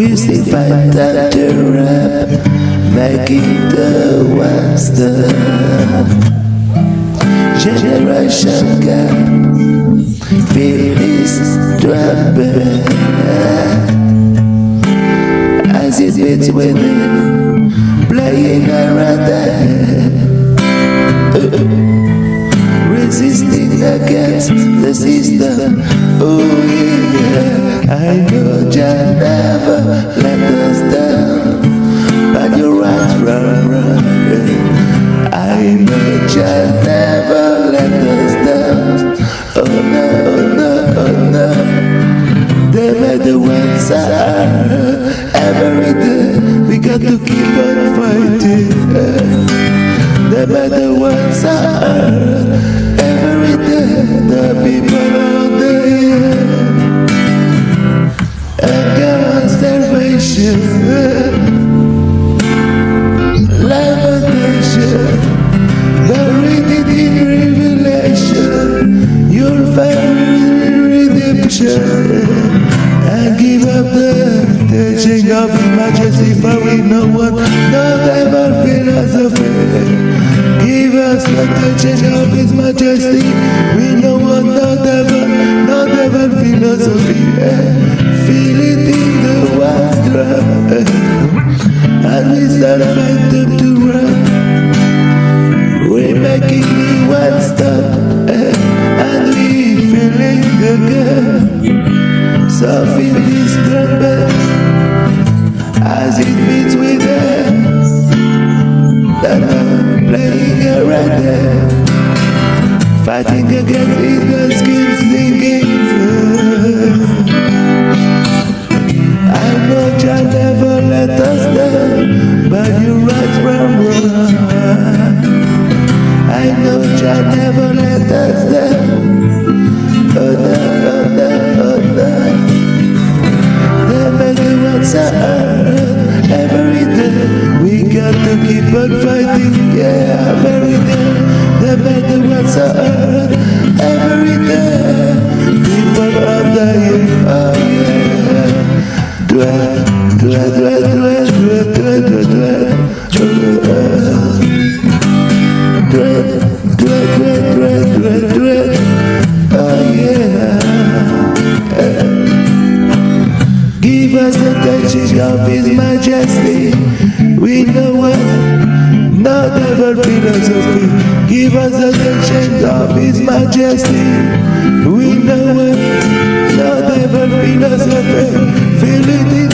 We see time to rap Making the one Generation gap Feel this drum As it beats with me Playing around the Resisting against the system. Oh yeah. I know you never teaching of majesty for we no one, not ever philosophy. Give us the teaching of His Majesty. We no want not ever, not ever philosophy. Feel it in the water, and we start fighting to run. We're making the one stop, and we feeling gap. So fighting against evil schemes, thinking. I know Jah never let us down, but you're right from wrong. I know Jah never let us down. Oh no, oh no, oh no. The better ones are The ones are every day. People are dying, oh yeah. Dwell, dwell, dwell, dwell, dwell, dwell, dwell, dwell. Dwell, dwell, dwell, dwell, dwell, dwell. Oh yeah. Give us the touching of His Majesty. We know what, not ever philosophy. Give us the touching of His Majesty. We know it, not ever philosophy. Feel it